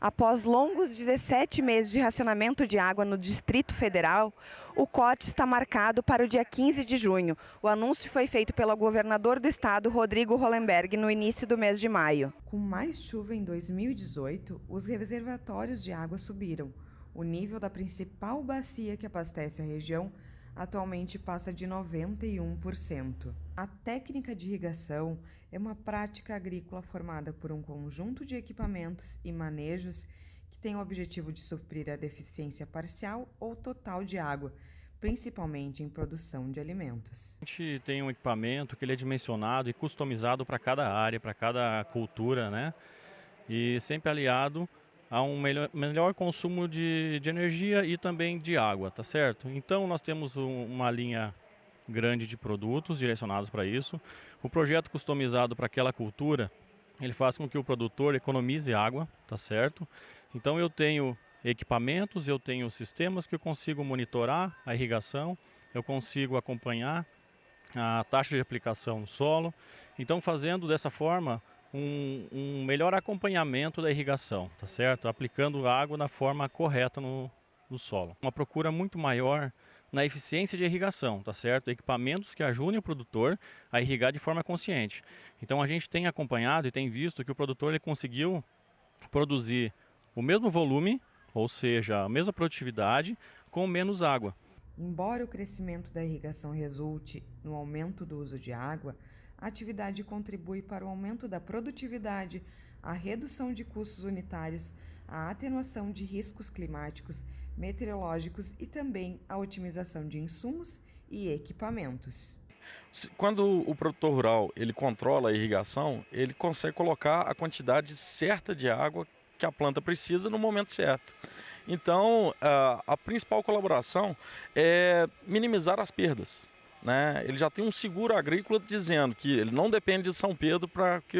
Após longos 17 meses de racionamento de água no Distrito Federal, o corte está marcado para o dia 15 de junho. O anúncio foi feito pelo governador do estado, Rodrigo Hollenberg, no início do mês de maio. Com mais chuva em 2018, os reservatórios de água subiram. O nível da principal bacia que abastece a região atualmente passa de 91%. A técnica de irrigação é uma prática agrícola formada por um conjunto de equipamentos e manejos que tem o objetivo de suprir a deficiência parcial ou total de água, principalmente em produção de alimentos. A gente tem um equipamento que ele é dimensionado e customizado para cada área, para cada cultura, né? E sempre aliado a um melhor, melhor consumo de, de energia e também de água, tá certo? Então nós temos um, uma linha grande de produtos direcionados para isso. O projeto customizado para aquela cultura, ele faz com que o produtor economize água, tá certo? Então eu tenho equipamentos, eu tenho sistemas que eu consigo monitorar a irrigação, eu consigo acompanhar a taxa de aplicação no solo. Então fazendo dessa forma, um, um, melhor acompanhamento da irrigação, tá certo? Aplicando água na forma correta no, no solo. Uma procura muito maior na eficiência de irrigação, tá certo? Equipamentos que ajudem o produtor a irrigar de forma consciente. Então a gente tem acompanhado e tem visto que o produtor ele conseguiu produzir o mesmo volume, ou seja, a mesma produtividade, com menos água. Embora o crescimento da irrigação resulte no aumento do uso de água, a atividade contribui para o aumento da produtividade, a redução de custos unitários, a atenuação de riscos climáticos, meteorológicos e também a otimização de insumos e equipamentos. Quando o produtor rural ele controla a irrigação, ele consegue colocar a quantidade certa de água que a planta precisa no momento certo. Então, a, a principal colaboração é minimizar as perdas né, ele já tem um seguro agrícola dizendo que ele não depende de São Pedro para que,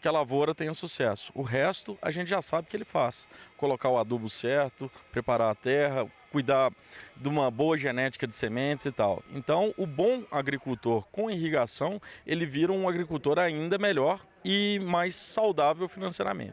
que a lavoura tenha sucesso. O resto a gente já sabe que ele faz. Colocar o adubo certo, preparar a terra, cuidar de uma boa genética de sementes e tal. Então, o bom agricultor com irrigação, ele vira um agricultor ainda melhor e mais saudável financeiramente.